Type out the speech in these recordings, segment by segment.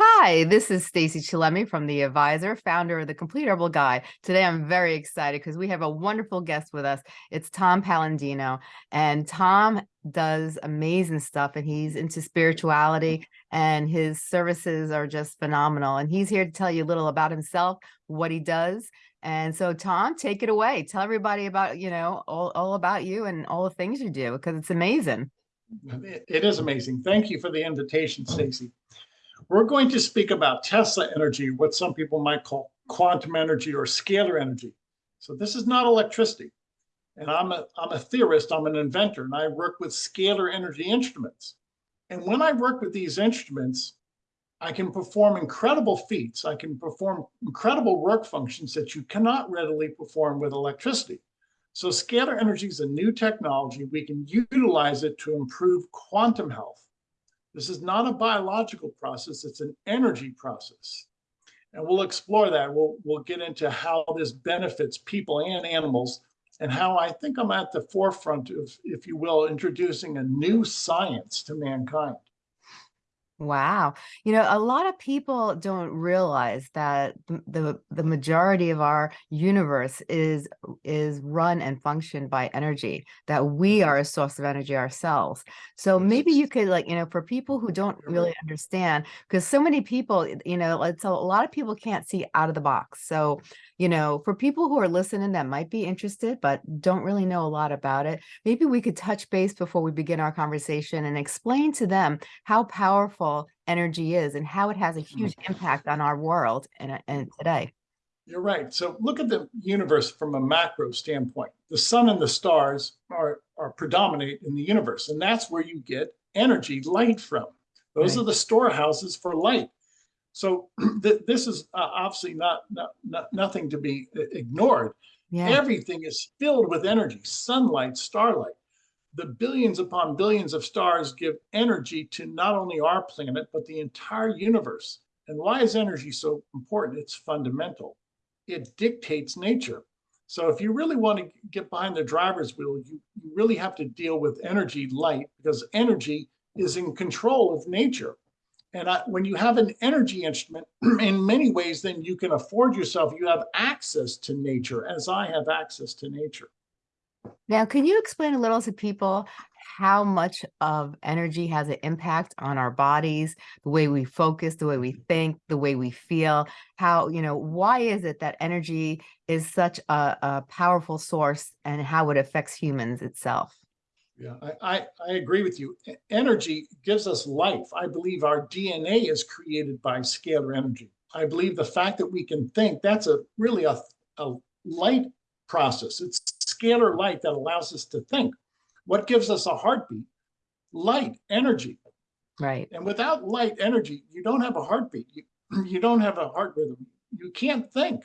Hi, this is Stacy Chillemi from The Advisor, founder of The Complete Herbal Guide. Today, I'm very excited because we have a wonderful guest with us. It's Tom Paladino, and Tom does amazing stuff, and he's into spirituality, and his services are just phenomenal. And he's here to tell you a little about himself, what he does. And so, Tom, take it away. Tell everybody about, you know, all, all about you and all the things you do, because it's amazing. It is amazing. Thank you for the invitation, Stacy. We're going to speak about Tesla energy, what some people might call quantum energy or scalar energy. So this is not electricity. And I'm a, I'm a theorist, I'm an inventor, and I work with scalar energy instruments. And when I work with these instruments, I can perform incredible feats. I can perform incredible work functions that you cannot readily perform with electricity. So scalar energy is a new technology. We can utilize it to improve quantum health. This is not a biological process, it's an energy process. And we'll explore that. We'll, we'll get into how this benefits people and animals and how I think I'm at the forefront of, if you will, introducing a new science to mankind. Wow. You know, a lot of people don't realize that the the majority of our universe is is run and functioned by energy, that we mm-hmm. are a source of energy ourselves. So maybe you could like, you know, for people who don't mm-hmm. really understand, because so many people, you know, it's a, a lot of people can't see out of the box. So you know, for people who are listening that might be interested, but don't really know a lot about it, maybe we could touch base before we begin our conversation and explain to them how powerful energy is and how it has a huge mm. impact on our world and, and today. You're right. So look at the universe from a macro standpoint. The sun and the stars are, are predominate in the universe, and that's where you get energy, light from. Those right. are the storehouses for light. So th this is uh, obviously not, not, not, nothing to be uh, ignored. Yeah. Everything is filled with energy, sunlight, starlight. The billions upon billions of stars give energy to not only our planet, but the entire universe. And why is energy so important? It's fundamental. It dictates nature. So if you really want to get behind the driver's wheel, you, really have to deal with energy light because energy is in control of nature. And I, when you have an energy instrument, in many ways, then you can afford yourself, you have access to nature as I have access to nature. Now, can you explain a little to people how much of energy has an impact on our bodies, the way we focus, the way we mm-hmm. think, the way we feel, how, you know, why is it that energy is such a, a powerful source and how it affects humans itself? Yeah, I, I, I, agree with you. Energy gives us life. I believe our DNA is created by scalar energy. I believe the fact that we can think, that's a really a, a light process. It's scalar light that allows us to think. What gives us a heartbeat? Light, energy. Right. And without light energy, you don't have a heartbeat. You, you don't have a heart rhythm. You can't think.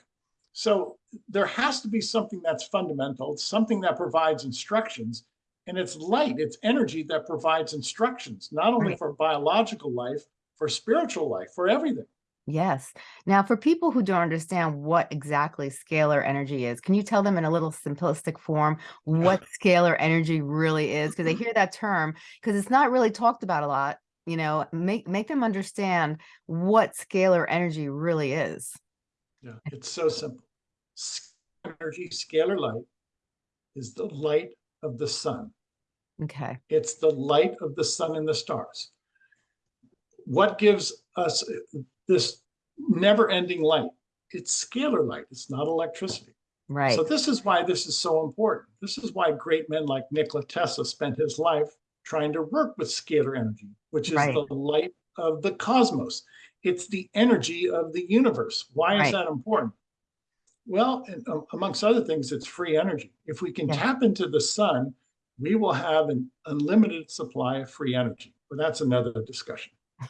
So there has to be something that's fundamental, something that provides instructions and it's light, it's energy that provides instructions, not only right. for biological life, for spiritual life, for everything. Yes. Now, for people who don't understand what exactly scalar energy is, can you tell them in a little simplistic form what scalar energy really is? Because they mm-hmm. hear that term, because it's not really talked about a lot, you know, make, make them understand what scalar energy really is. Yeah, it's so simple. Energy, scalar light, is the light of the sun. Okay. It's the light of the sun and the stars. What gives us this never ending light? It's scalar light. It's not electricity. Right. So this is why this is so important. This is why great men like Nikola Tesla spent his life trying to work with scalar energy, which is right. the light of the cosmos. It's the energy of the universe. Why right. is that important? Well, and, um, amongst other things, it's free energy. If we can yeah. tap into the sun, we will have an unlimited supply of free energy. But that's another discussion.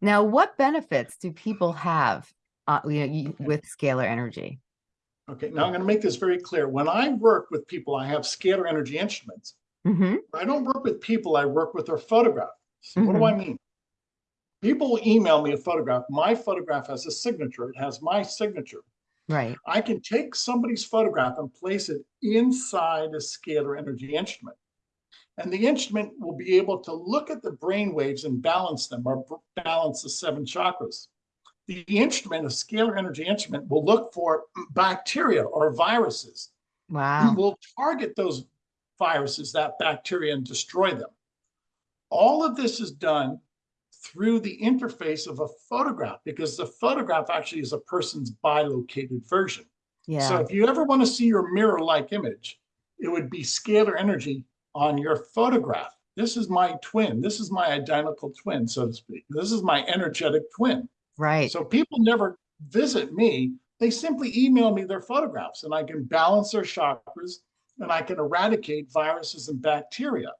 now, what benefits do people have uh, you know, with scalar energy? Okay, now I'm going to make this very clear. When I work with people, I have scalar energy instruments. Mm -hmm. I don't work with people, I work with their photograph. So mm -hmm. What do I mm-hmm. mean? People email me a photograph. My photograph has a signature. It has my signature. Right. I can take somebody's photograph and place it inside a scalar energy instrument. And the instrument will be able to look at the brain waves and balance them or balance the seven chakras. The instrument, a scalar energy instrument, will look for bacteria or viruses. Wow. Will target those viruses, that bacteria, and destroy them. All of this is done through the interface of a photograph because the photograph actually is a person's bilocated version. Yeah. So if you ever want to see your mirror-like image, it would be scalar energy on your photograph. This is my twin. This is my identical twin, so to speak. This is my energetic twin. Right. So people never visit me. They simply email me their photographs and I can balance their chakras and I can eradicate viruses and bacteria.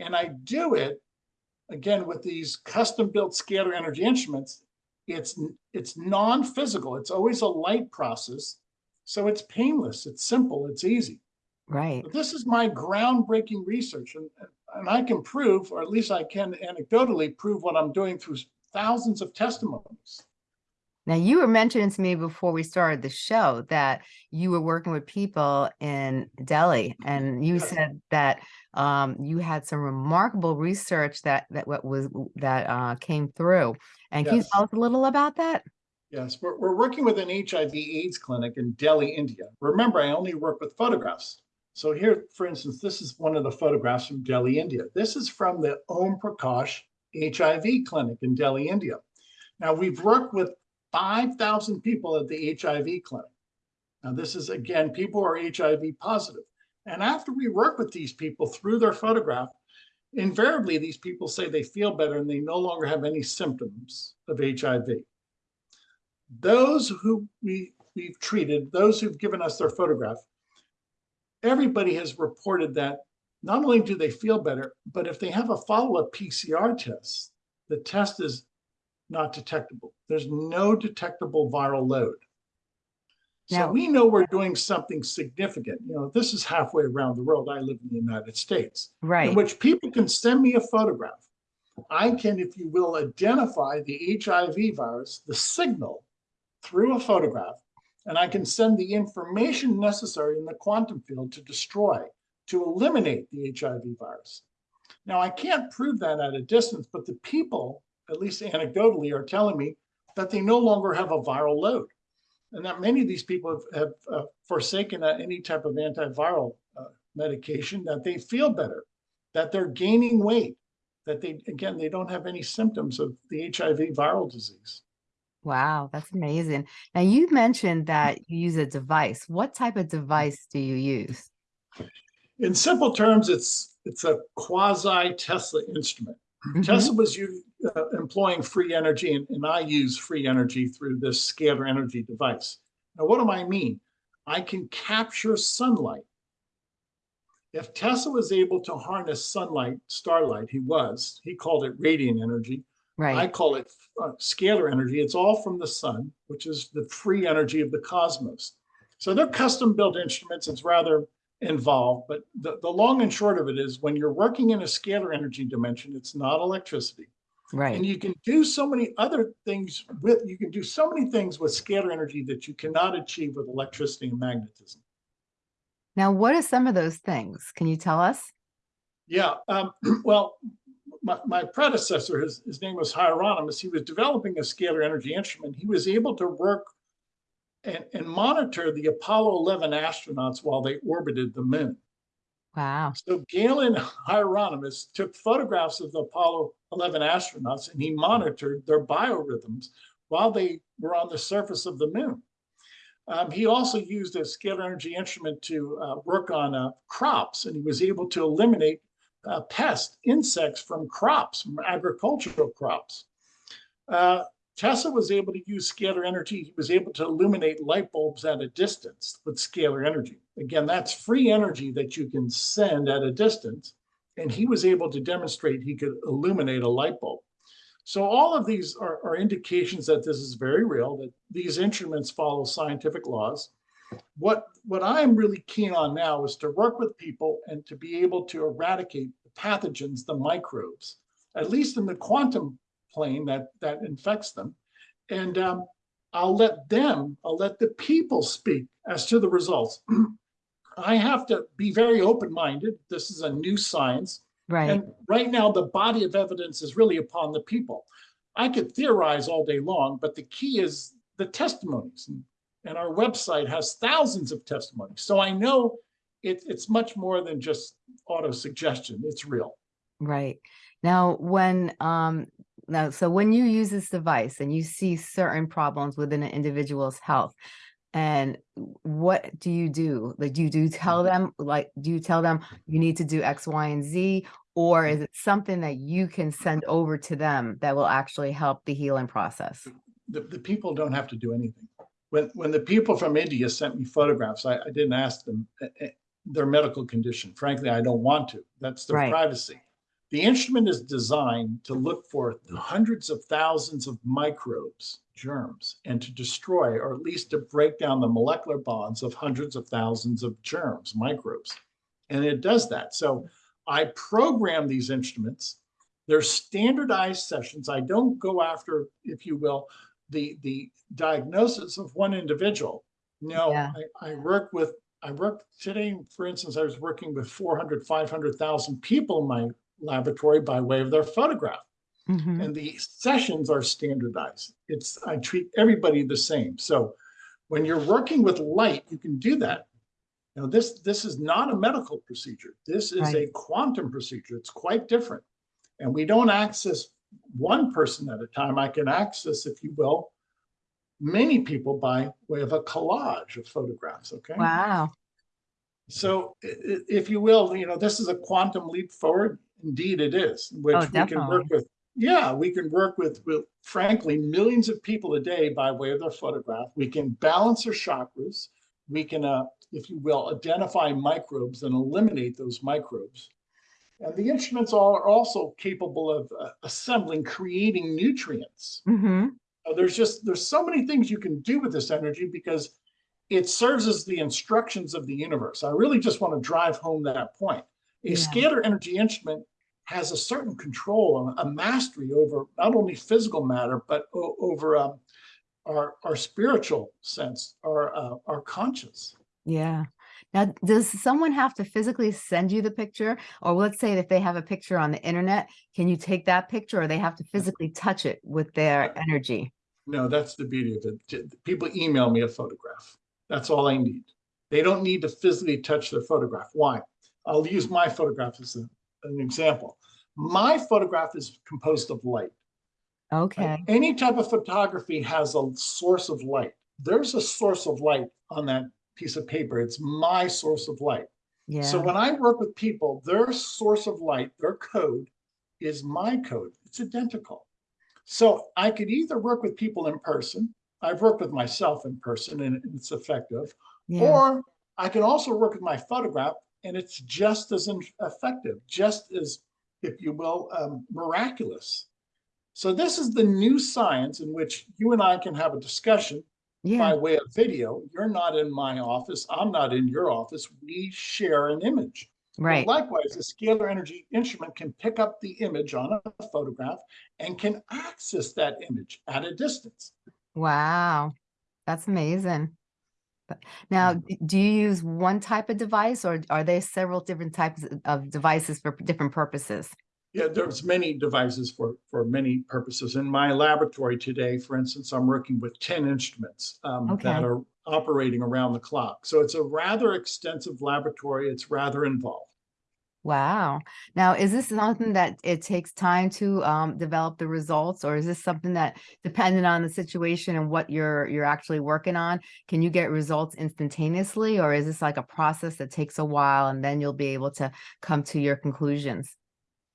And I do it again with these custom built scalar energy instruments. It's it's non-physical. It's always a light process. So it's painless, it's simple, it's easy. Right. But this is my groundbreaking research, and, and I can prove, or at least I can anecdotally prove what I'm doing through thousands of testimonies. Now, you were mentioning to me before we started the show that you were working with people in Delhi, and you Yes. said that um, you had some remarkable research that that what was that uh, came through. And can you tell us a little about that? Yes, we're, we're working with an HIV AIDS clinic in Delhi, India. Remember, I only work with photographs. So here, for instance, this is one of the photographs from Delhi, India. This is from the Om Prakash HIV clinic in Delhi, India. Now, we've worked with 5,000 people at the HIV clinic. Now, this is again, people who are HIV positive. And after we work with these people through their photograph, invariably these people say they feel better and they no longer have any symptoms of HIV. Those who we, we've treated, those who've given us their photograph, everybody has reported that not only do they feel better, but if they have a follow-up PCR test, the test is not detectable. There's no detectable viral load. So we know we're doing something significant. You know, this is halfway around the world. I live in the United States, right? in which people can send me a photograph. I can, if you will, identify the HIV virus, the signal through a photograph, and I can send the information necessary in the quantum field to destroy, to eliminate the HIV virus. Now, I can't prove that at a distance, but the people, at least anecdotally, are telling me that they no longer have a viral load. And that many of these people have, have uh, forsaken uh, any type of antiviral uh, medication, that they feel better, that they're gaining weight, that they, again, they don't have any symptoms of the HIV viral disease. Wow, that's amazing. Now, you mentioned that you use a device. What type of device do you use? In simple terms, it's it's a quasi Tesla instrument. Mhm. Tesla was uh, employing free energy, and, and I use free energy through this scalar energy device. Now, what do I mean? I can capture sunlight. If Tesla was able to harness sunlight, starlight, he was, he called it radiant energy. I call it uh, scalar energy. It's all from the sun, which is the free energy of the cosmos. So they're custom built instruments. It's rather involved, but the, the long and short of it is when you're working in a scalar energy dimension, it's not electricity. Right. And you can do so many other things with, you can do so many things with scalar energy that you cannot achieve with electricity and magnetism. Now, what are some of those things? Can you tell us? Yeah, um, well, my, my predecessor, his, his name was Hieronymus. He was developing a scalar energy instrument. He was able to work and, and monitor the Apollo 11 astronauts while they orbited the moon. Wow. So Galen Hieronymus took photographs of the Apollo 11 astronauts and he monitored their biorhythms while they were on the surface of the moon. Um, he also used a scalar energy instrument to uh, work on uh, crops, and he was able to eliminate uh, pests, insects from crops, from agricultural crops. Uh, Tesla was able to use scalar energy. He was able to illuminate light bulbs at a distance with scalar energy. Again, that's free energy that you can send at a distance. And he was able to demonstrate he could illuminate a light bulb. So all of these are, are indications that this is very real, that these instruments follow scientific laws. What, what I'm really keen on now is to work with people and to be able to eradicate the pathogens, the microbes, at least in the quantum plane that, that infects them. And um, I'll let them, I'll let the people speak as to the results. I have to be very open-minded. This is a new science. Right. And right now, the body of evidence is really upon the people. I could theorize all day long, but the key is the testimonies. And, and our website has thousands of testimonies. So I know it, it's much more than just auto suggestion. It's real. Right. Now, when um now so when you use this device and you see certain problems within an individual's health, and what do you do? Like, do you do tell them, like, do you tell them you need to do X, Y, and Z? Or is it something that you can send over to them that will actually help the healing process? The, the people don't have to do anything. When, when the people from India sent me photographs, I, I didn't ask them eh, eh, their medical condition. Frankly, I don't want to. That's their Right. privacy. The instrument is designed to look for hundreds of thousands of microbes, germs, and to destroy, or at least to break down the molecular bonds of hundreds of thousands of germs, microbes. And it does that. So I program these instruments. They're standardized sessions. I don't go after, if you will, the, the diagnosis of one individual. No, Yeah. I, I work with, I work today, for instance, I was working with 400, 500,000 people in my laboratory by way of their photograph. Mhm. And the sessions are standardized. It's, I treat everybody the same. So when you're working with light, you can do that. Now, this, this is not a medical procedure. This is a quantum procedure. It's quite different. And we don't access one person at a time. I can access, if you will, many people by way of a collage of photographs, okay? Wow. So if you will, you know, this is a quantum leap forward. Indeed it is, which Oh, we can work with. Yeah, we can work with, with frankly, millions of people a day by way of their photograph. We can balance their chakras. We can, uh, if you will, identify microbes and eliminate those microbes. And the instruments are also capable of uh, assembling, creating nutrients. hmm Uh, there's just there's so many things you can do with this energy because it serves as the instructions of the universe. I really just want to drive home that point. A Yeah. scalar energy instrument has a certain control, a mastery over not only physical matter but over um, our our spiritual sense, our uh, our conscience. Yeah. Now, does someone have to physically send you the picture? Or let's say if they have a picture on the internet, can you take that picture or they have to physically touch it with their uh, energy? No, that's the beauty of it. People email me a photograph. That's all I need. They don't need to physically touch their photograph. Why? I'll use my photograph as a- an example. My photograph is composed of light. right? Okay. Any type of photography has a source of light. There's a source of light on that piece of paper. It's my source of light. Yeah. So when I work with people, their source of light, their code is my code. It's identical. So I could either work with people in person. I've worked with myself in person and it's effective. yeah. Or I can also work with my photograph and it's just as effective, just as, if you will, um, miraculous. So this is the new science in which you and I can have a discussion yeah. by way of video. You're not in my office. I'm not in your office. We share an image. But Right. Likewise, a scalar energy instrument can pick up the image on a photograph and can access that image at a distance. Wow. That's amazing. Now, mm-hmm. do you use one type of device or are there several different types of devices for different purposes? Yeah, there's many devices for, for many purposes. In my laboratory today, for instance, I'm working with 10 instruments um, Okay. that are operating around the clock. So it's a rather extensive laboratory. It's rather involved. Wow. Now, is this something that it takes time to um, develop the results, or is this something that, depending on the situation and what you're you're actually working on, can you get results instantaneously, or is this like a process that takes a while and then you'll be able to come to your conclusions?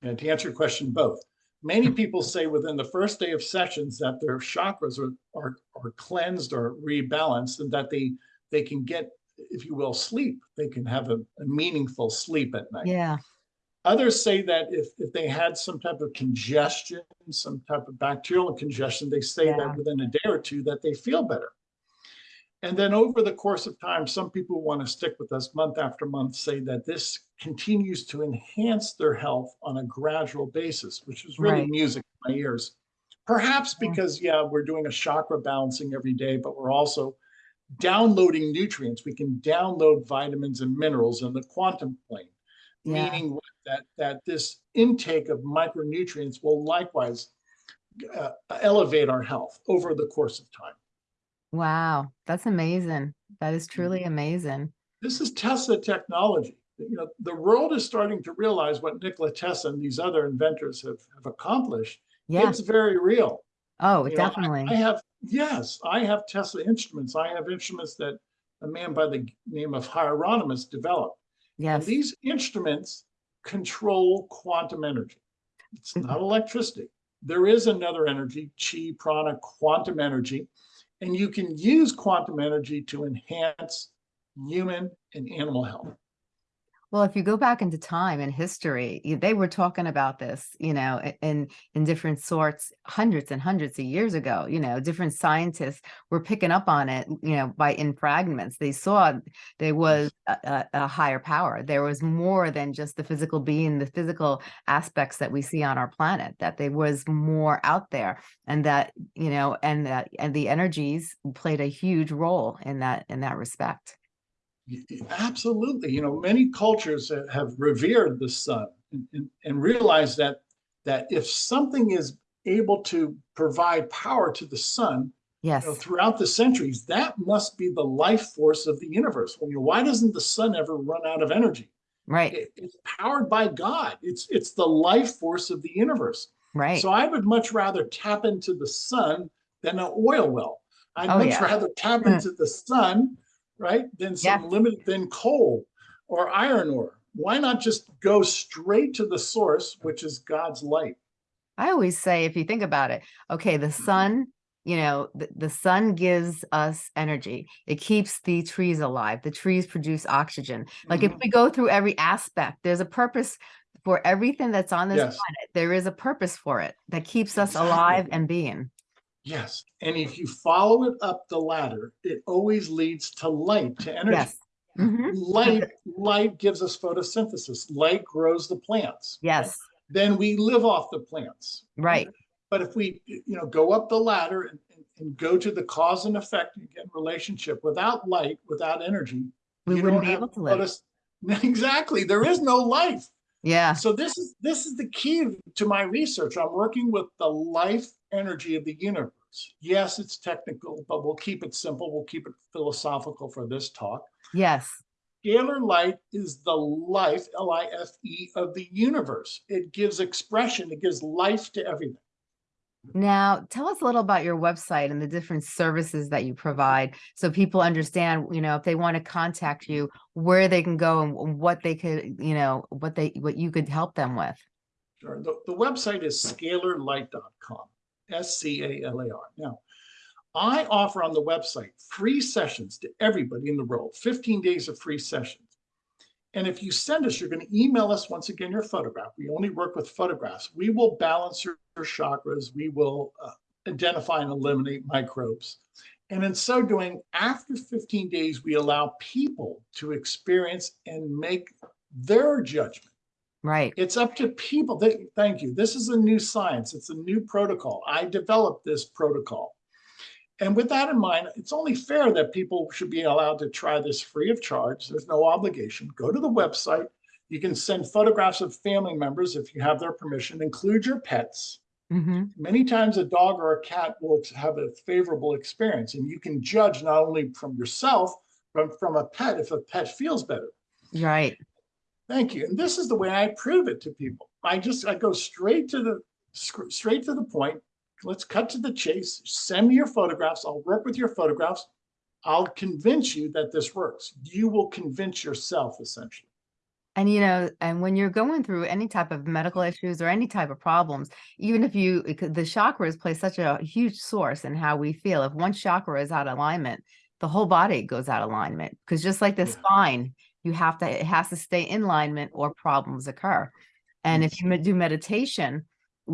And to answer your question, both. Many people say within the first day of sessions that their chakras are, are, are cleansed or rebalanced and that they, they can get, if you will, sleep. They can have a, a meaningful sleep at night. Yeah. Others say that if, if they had some type of congestion, some type of bacterial congestion, they say Yeah. that within a day or two that they feel better. And then over the course of time, some people want to stick with us month after month say that this continues to enhance their health on a gradual basis, which is really Right. music in my ears. Perhaps because, yeah, we're doing a chakra balancing every day, but we're also downloading nutrients. We can download vitamins and minerals in the quantum plane. Yeah. Meaning that, that this intake of micronutrients will likewise uh, elevate our health over the course of time. Wow, that's amazing. That is truly mm-hmm. amazing. This is Tesla technology. You know, the world is starting to realize what Nikola Tesla and these other inventors have, have accomplished. Yeah. It's very real. Oh, You know, I- definitely. I have, yes, I have Tesla instruments. I have instruments that a man by the name of Hieronymus developed. And Yes. these instruments control quantum energy. It's not mm-hmm. electricity. There is another energy, chi, prana, quantum energy, and you can use quantum energy to enhance human and animal health. Well, if you go back into time and history, they were talking about this, you know, in in different sorts hundreds and hundreds of years ago. You know, different scientists were picking up on it, you know, by in fragments. They saw there was a, a, a higher power. There was more than just the physical being, the physical aspects that we see on our planet. That there was more out there, and that you know, and that and the energies played a huge role in that in that respect. Absolutely. You know, many cultures have revered the sun and, and, and realized that that if something is able to provide power to the sun, Yes. you know, throughout the centuries, that must be the life force of the universe. Well, you know, why doesn't the sun ever run out of energy? Right. It- it's powered by God. It's it's the life force of the universe. Right. So I would much rather tap into the sun than an oil well. I'd Oh, much yeah. rather tap Mm. into the sun, right, than some Yes. limited than coal or iron ore. Why not just go straight to the source, which is God's light? I always say, if you think about it, okay, the Mm-hmm. sun, you know, the, the sun gives us energy. It keeps the trees alive. The trees produce oxygen. Like if Mhm. we go through every aspect, there's a purpose for everything that's on this Yes. planet. There is a purpose for it that keeps us Exactly. alive and being. Yes. And if you follow it up the ladder, it always leads to light, to energy. Yes. Mhm. Light, light gives us photosynthesis. Light grows the plants. Yes. Then we live off the plants. Right. But if we, you know, go up the ladder and, and, and go to the cause and effect again relationship without light, without energy, We you wouldn't don't be have able to live. Exactly. There is no life. Yeah. So this is this is the key to my research. I'm working with the life energy of the universe. Yes, it's technical, but we'll keep it simple. We'll keep it philosophical for this talk. Yes. Scalar light is the life, L-I-F-E, of the universe. It gives expression, it gives life to everything. Now, tell us a little about your website and the different services that you provide so people understand, you know, if they want to contact you, where they can go and what they could, you know, what they what you could help them with. Sure. The, the website is scalarlight.com, S-C-A-L-A-R. Now, I offer on the website free sessions to everybody in the world, 15 days of free sessions. And if you send us, you're going to email us once again your photograph. We only work with photographs. We will balance your, your chakras. We will uh, identify and eliminate microbes. And in so doing, after 15 days, we allow people to experience and make their judgment. Right. It's up to people. They, thank you. This is a new science. It's a new protocol. I developed this protocol. And with that in mind, it's only fair that people should be allowed to try this free of charge. There's no obligation. Go to the website. You can send photographs of family members if you have their permission. Include your pets. hmm Many times a dog or a cat will have a favorable experience, and you can judge not only from yourself, but from a pet if a pet feels better. Right. Thank you. And this is the way I prove it to people. I just I go straight to the straight to the point. Let's cut to the chase. Send me your photographs. I'll work with your photographs. I'll convince you that this works. You will convince yourself essentially. And you know, and when you're going through any type of medical issues or any type of problems, even if you the chakras play such a huge source in how we feel. If one chakra is out of alignment, the whole body goes out of alignment. Because just like the Yeah. spine, you have to it has to stay in alignment or problems occur. And if you do meditation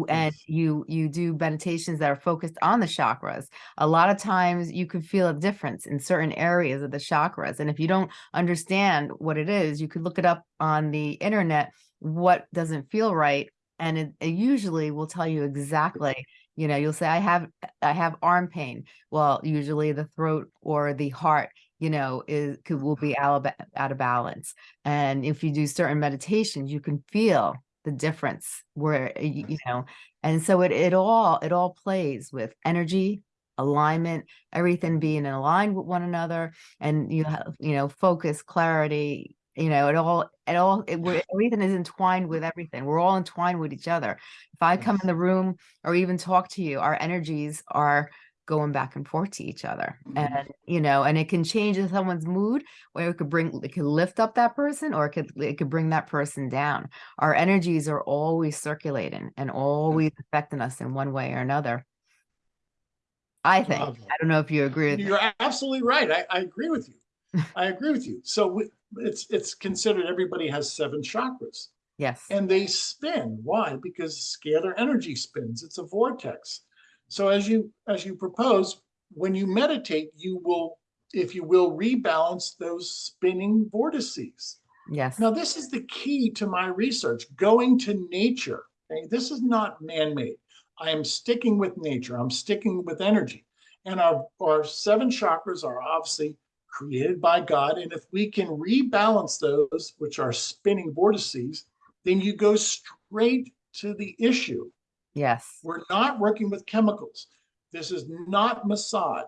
and you you do meditations that are focused on the chakras, a lot of times you can feel a difference in certain areas of the chakras. And if you don't understand what it is, you could look it up on the internet, what doesn't feel right. And it, it usually will tell you exactly, you know, you'll say, I have, I have arm pain. Well, usually the throat or the heart, you know, is could will be out of, out of balance. And if you do certain meditations, you can feel the difference where uh, you, know, and so it it all it all plays with energy, alignment, everything being aligned with one another, and you have you know focus, clarity. You know, it all it all it, we're, everything is entwined with everything. We're all entwined with each other. If I come in the room or even talk to you, our energies are going back and forth to each other Mhm. and you know and it can change someone's mood or it could bring it could lift up that person or it could it could bring that person down our energies are always circulating and always affecting us in one way or another i think i don't know if you agree with You're absolutely right. I, I agree with you. I agree with you. So we- it's, it's considered everybody has seven chakras yes and they spin. Why? Because scalar energy spins. It's a vortex. So as you, as you propose, when you meditate, you will, if you will, rebalance those spinning vortices. yes Now, this is the key to my research, going to nature. Okay, this is not man-made. I am sticking with nature. I'm sticking with energy. And our, our seven chakras are obviously created by God. And if we can rebalance those, which are spinning vortices, then you go straight to the issue. Yes We're not working with chemicals. This is not massage.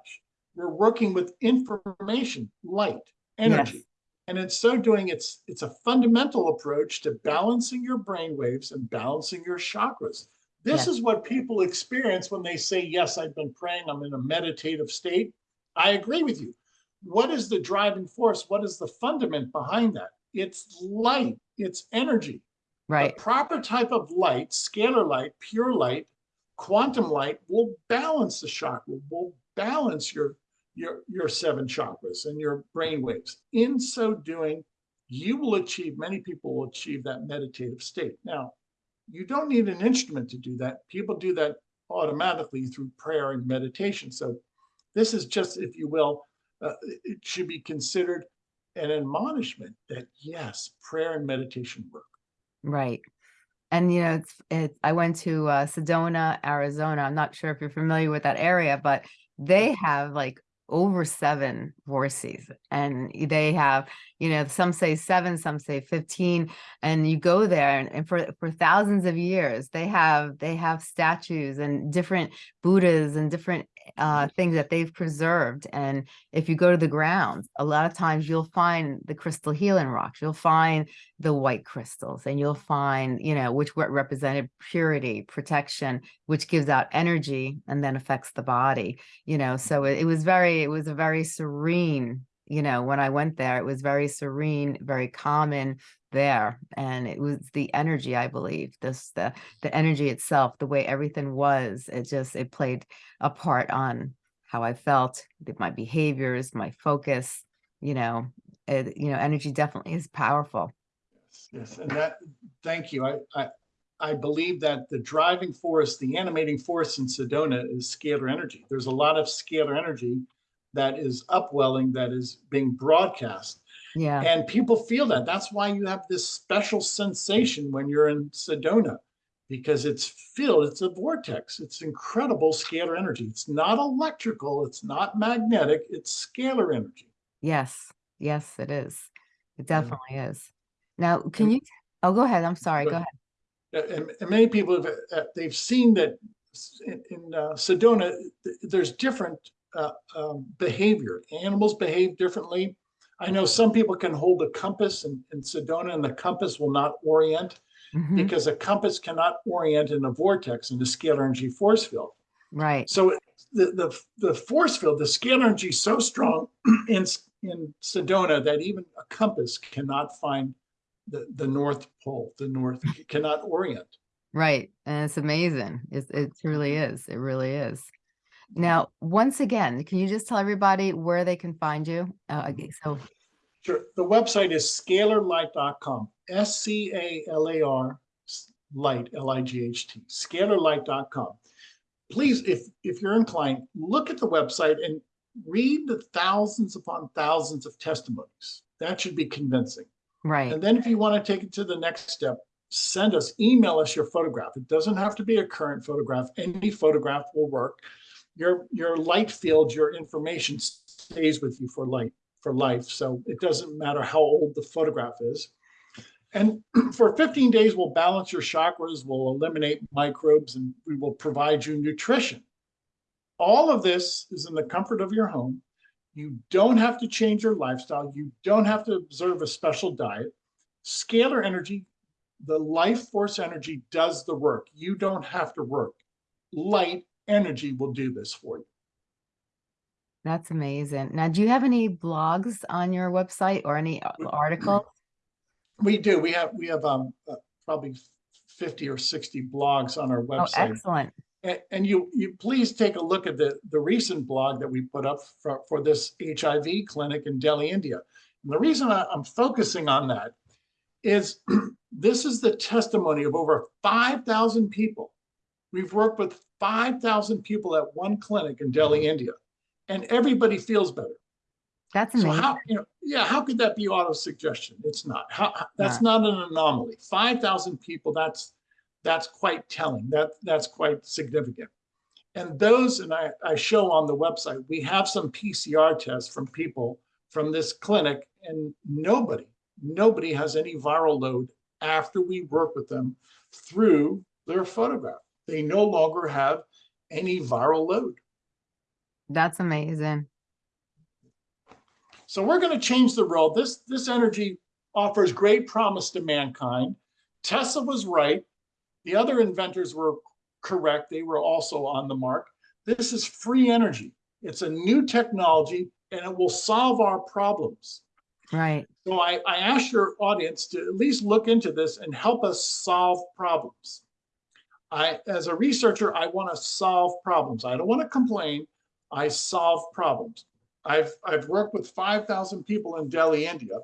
We're working with information, light, energy. And in so doing, it's it's a fundamental approach to balancing your brain waves and balancing your chakras. This Yes. is what people experience when they say, Yes, I've been praying, I'm in a meditative state. I agree with you. What is the driving force? What is the fundament behind that? It's light, it's energy. Right The proper type of light, scalar light, pure light, quantum light will balance the chakra, will balance your your your seven chakras and your brain waves. In so doing, you will achieve, many people will achieve that meditative state. Now, you don't need an instrument to do that. People do that automatically through prayer and meditation. So this is just, if you will, uh, it should be considered an admonishment that yes, prayer and meditation work. Right. And you know, it's it's I went to uh Sedona, Arizona. I'm not sure if you're familiar with that area, but they have like over seven vortices and they have, you know, some say seven, some say 15. And you go there and, and for for thousands of years, they have they have statues and different Buddhas and different uh things that they've preserved. And if you go to the grounds, a lot of times you'll find the crystal healing rocks, you'll find the white crystals and you'll find you know which represented purity protection which gives out energy and then affects the body you know so it, it was very it was a very serene you know when i went there it was very serene very common there and it was the energy i believe this the the energy itself the way everything was it just it played a part on how i felt my behaviors my focus you know it, you know energy definitely is powerful Yes, and that, thank you. I, I, I believe that the driving force, the animating force in Sedona is scalar energy. There's a lot of scalar energy that is upwelling, that is being broadcast. yeah And people feel that. That's why you have this special sensation when you're in Sedona, because it's filled, it's a vortex. It's incredible scalar energy. It's not electrical, it's not magnetic, it's scalar energy. Yes, yes, it is. It Yeah. definitely is. Now, can you, oh, go ahead. I'm sorry. Go ahead. And, and many people have uh, they've seen that in, in uh, Sedona th- there's different uh, um, behavior. Animals behave differently. I know some people can hold a compass in, in Sedona, and the compass will not orient Mhm, because a compass cannot orient in a vortex in the scalar energy force field. Right, So the the the force field, the scalar energy, is so strong in in Sedona that even a compass cannot find the the North Pole. The North cannot orient. right. And it's amazing. It's, it truly is. It really is. Now, once again, can you just tell everybody where they can find you? Uh, okay, so, Sure. The website is scalarlight.com. S C A L A R light, L I G H T, scalarlight.com. Please, if if you're inclined, look at the website and read the thousands upon thousands of testimonies. That should be convincing. Right, And then if you want to take it to the next step, send us, email us your photograph. It doesn't have to be a current photograph. Any photograph will work. Your your light field, your information stays with you for light for life. So it doesn't matter how old the photograph is. And for 15 days, we'll balance your chakras, we'll eliminate microbes, and we will provide you nutrition. All of this is in the comfort of your home. You don't have to change your lifestyle. You don't have to observe a special diet. Scalar energy, the life force energy does the work. You don't have to work. Light energy will do this for you. That's amazing. Now, do you have any blogs on your website or any articles? We do. We have, we have um, uh, probably 50 or 60 blogs on our website. Oh, excellent. And you, you please take a look at the, the recent blog that we put up for, for this HIV clinic in Delhi, India. And the reason I, I'm focusing on that is this is the testimony of over 5,000 people. We've worked with 5,000 people at one clinic in Delhi, India, and everybody feels better. That's amazing. So how, you know, yeah, how could that be auto suggestion? It's not. How, that's not an anomaly. Five thousand people, that's, that's quite telling. That, that's quite significant. And those, and I, I show on the website, we have some PCR tests from people from this clinic and nobody, nobody has any viral load after we work with them through their photograph. They no longer have any viral load. That's amazing. So we're going to change the world. This, this energy offers great promise to mankind. Tesla was right. The other inventors were correct. They were also on the mark. This is free energy. It's a new technology and it will solve our problems. Right. So I, I ask your audience to at least look into this and help us solve problems. I, as a researcher, I want to solve problems. I don't want to complain. I solve problems. I've, I've worked with 5,000 people in Delhi, India,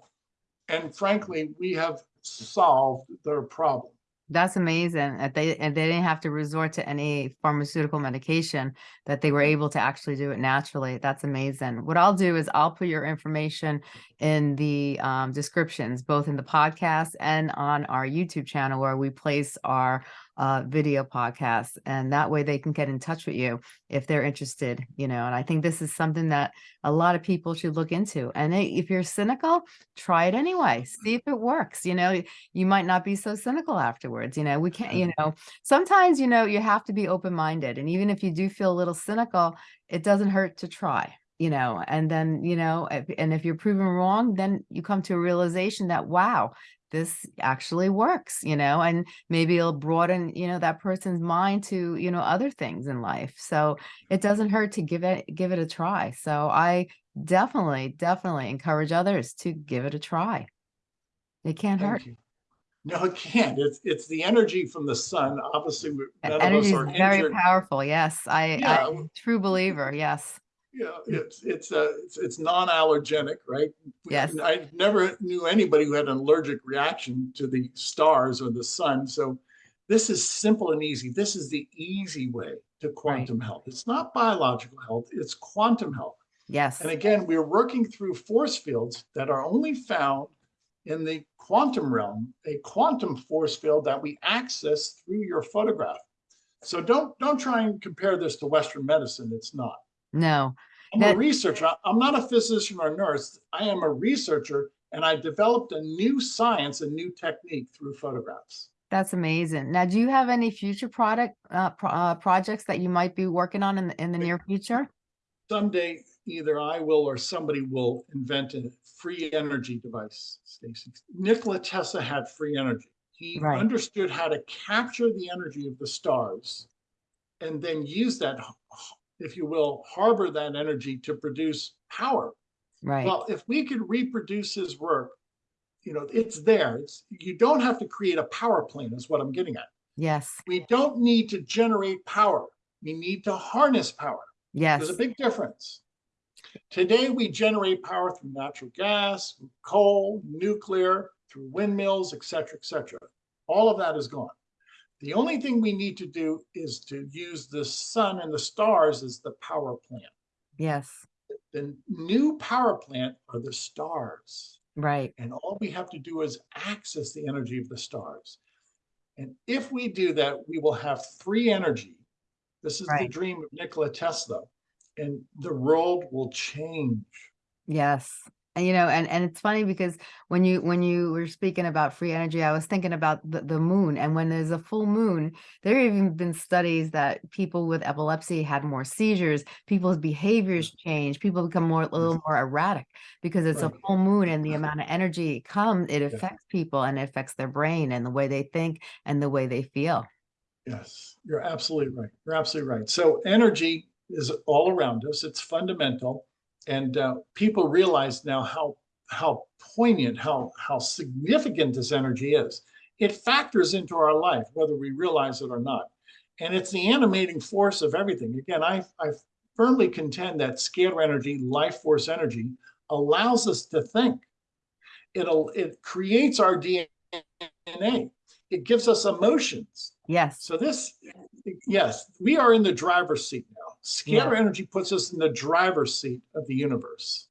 and frankly, we have solved their problem. That's amazing. That they and they didn't have to resort to any pharmaceutical medication, that they were able to actually do it naturally. That's amazing. What I'll do is I'll put your information in the um, descriptions, both in the podcast and on our YouTube channel where we place our uh, video podcasts. And that way they can get in touch with you if they're interested, you know, and I think this is something that a lot of people should look into. And if you're cynical, try it anyway. See if it works. You know, you might not be so cynical afterwards. You know, we can't, you know, sometimes, you know, you have to be open-minded. And even if you do feel a little cynical, it doesn't hurt to try, you know, and then, you know, and if you're proven wrong, then you come to a realization that, wow, this actually works, you know, and maybe it'll broaden, you know, that person's mind to, you know, other things in life. So it doesn't hurt to give it, give it a try. So I definitely, definitely encourage others to give it a try. It can't hurt. You. No, it can't. It's, it's the energy from the sun. Obviously, none of us Energy is are very injured. powerful. Yes, I, Yeah. I'm a true believer. Yes, Yeah, it's, it's, uh, it's, it's non-allergenic, right? Yes. I never knew anybody who had an allergic reaction to the stars or the sun. So this is simple and easy. This is the easy way to quantum health. It's not biological health, it's quantum health. yes, And again, we're working through force fields that are only found in the quantum realm, a quantum force field that we access through your photograph. So don't, don't try and compare this to Western medicine. It's not. No, I'm That- a researcher. I'm not a physician or nurse. I am a researcher and I developed a new science, a new technique through photographs. that's amazing. Now, do you have any future product, uh, pro- uh, projects that you might be working on in, the in the near future? Someday, either I will or somebody will invent a free energy device, Stacy. Nikola Tesla had free energy. He Right. understood how to capture the energy of the stars and then use that, if you will, harbor that energy to produce power. Right, Well, if we could reproduce his work, you know, it's there. It's you don't have to create a power plant, is what I'm getting at. yes, We don't need to generate power. We need to harness power. yes, There's a big difference. Today, we generate power through natural gas, coal, nuclear, through windmills, et cetera, et cetera. All of that is gone. The only thing we need to do is to use the sun and the stars as the power plant. yes, The new power plant are the stars. right, And all we have to do is access the energy of the stars. And if we do that, we will have free energy. This is the dream of Nikola Tesla. And the world will change. yes. And, you know, and, and it's funny because when you, when you were speaking about free energy, I was thinking about the, the moon and when there's a full moon, there have even been studies that people with epilepsy had more seizures, people's behaviors mm-hmm. change, people become more, a mm-hmm. little more erratic because it's a full moon and the amount of energy it comes, it affects people and it affects their brain and the way they think and the way they feel. Yes, you're absolutely right. You're absolutely right. So energy is all around us. It's fundamental. And uh, people realize now how how poignant, how how significant this energy is. It factors into our life, whether we realize it or not. And it's the animating force of everything. Again, I, I firmly contend that scalar energy, life force energy, allows us to think. It'll it creates our DNA. It gives us emotions. Yes. So this, yes, we are in the driver's seat now. Scalar Yeah. energy puts us in the driver's seat of the universe.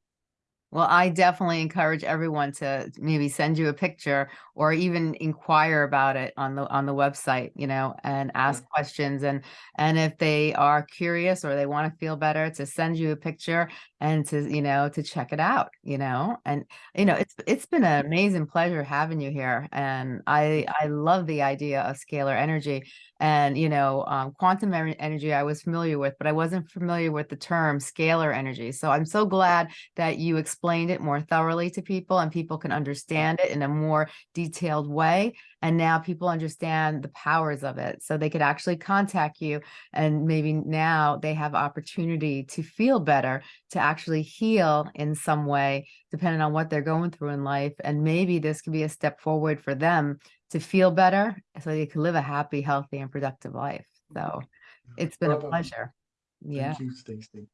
Well, I definitely encourage everyone to maybe send you a picture or even inquire about it on the on the website, you know, and ask questions. And and if they are curious or they want to feel better to send you a picture and to, you know, to check it out, you know. And you know, it's it's been an amazing pleasure having you here and I I love the idea of scalar energy and you know, um, quantum energy I was familiar with, but I wasn't familiar with the term scalar energy. So I'm so glad that you explained it more thoroughly to people and people can understand it in a more detailed way. And now people understand the powers of it. So they could actually contact you and maybe now they have opportunity to feel better, to actually heal in some way, depending on what they're going through in life. And maybe this could be a step forward for them to feel better so they can live a happy, healthy, and productive life. So it's been a Bravo. Um, pleasure. Yeah. Thank you, Stacy.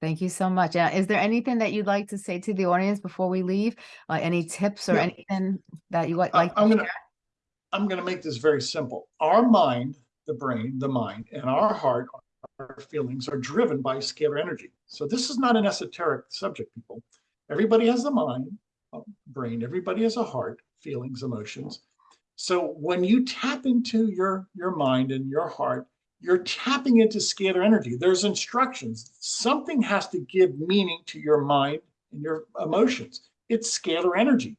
Thank you so much. Uh, is there anything that you'd like to say to the audience before we leave? Uh, any tips or Yeah. anything that you would like to I'm gonna, I'm gonna make this very simple. Our mind, the brain, the mind, and our heart, our feelings are driven by scalar energy. So this is not an esoteric subject, people. Everybody has a mind, a brain. Everybody has a heart, feelings, emotions. So when you tap into your your mind and your heart, you're tapping into scalar energy. There's instructions. Something has to give meaning to your mind and your emotions. It's scalar energy.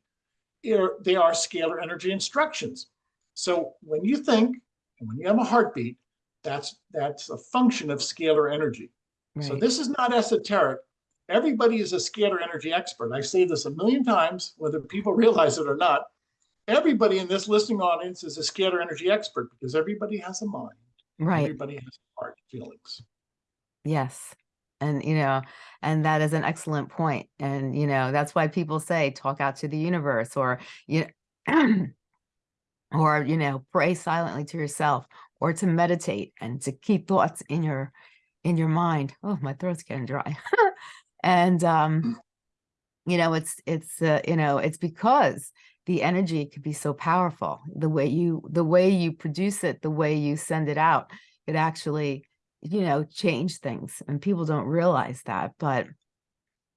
They're- scalar energy instructions. So when you think and when you have a heartbeat, that's that's a function of scalar energy. So this is not esoteric. Everybody is a scalar energy expert. I say this a million times, whether people realize it or not. Everybody in this listening audience is a scalar energy expert because everybody has a mind. Right. Everybody has heart feelings. Yes. And, you know, and that is an excellent point. And, you know, that's why people say talk out to the universe or, you know, or, you know, pray silently to yourself or to meditate and to keep thoughts in your, in your mind. Oh, my throat's getting dry. and, um, you know, it's, it's, uh, you know, it's because the energy could be so powerful. The way you, the way you produce it, the way you send it out, it actually, you know, change things and people don't realize that. But,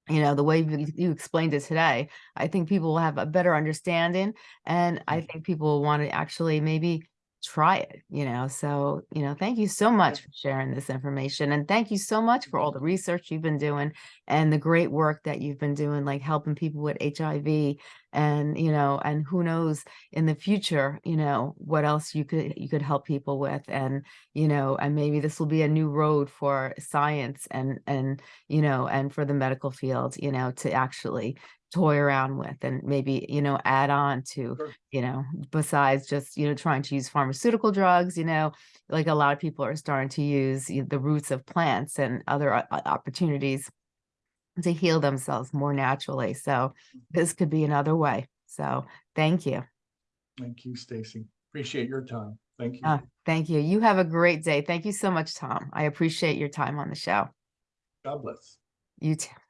you know, the way you, you explained it today, I think people will have a better understanding and I mm. think people will want to actually maybe try it, you know. So, you know, thank you so much for sharing this information and thank you so much for all mm-hmm. the research you've been doing and the great work that you've been doing, like helping people with HIV and, you know, and who knows in the future, you know, what else you could, you could help people with and, you know, and maybe this will be a new road for science and, and, you know, and for the medical field, you know, to actually toy around with and maybe, you know, add on to, Sure. you know, besides just, you know, trying to use pharmaceutical drugs, you know, like a lot of people are starting to use the roots of plants and other o- o- opportunities to heal themselves more naturally. So mm-hmm. this could be another way. So thank you. Thank you, Stacy. Appreciate your time. Thank you. Uh, thank you. You have a great day. Thank you so much, Tom. I appreciate your time on the show. God bless. You too.